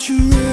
you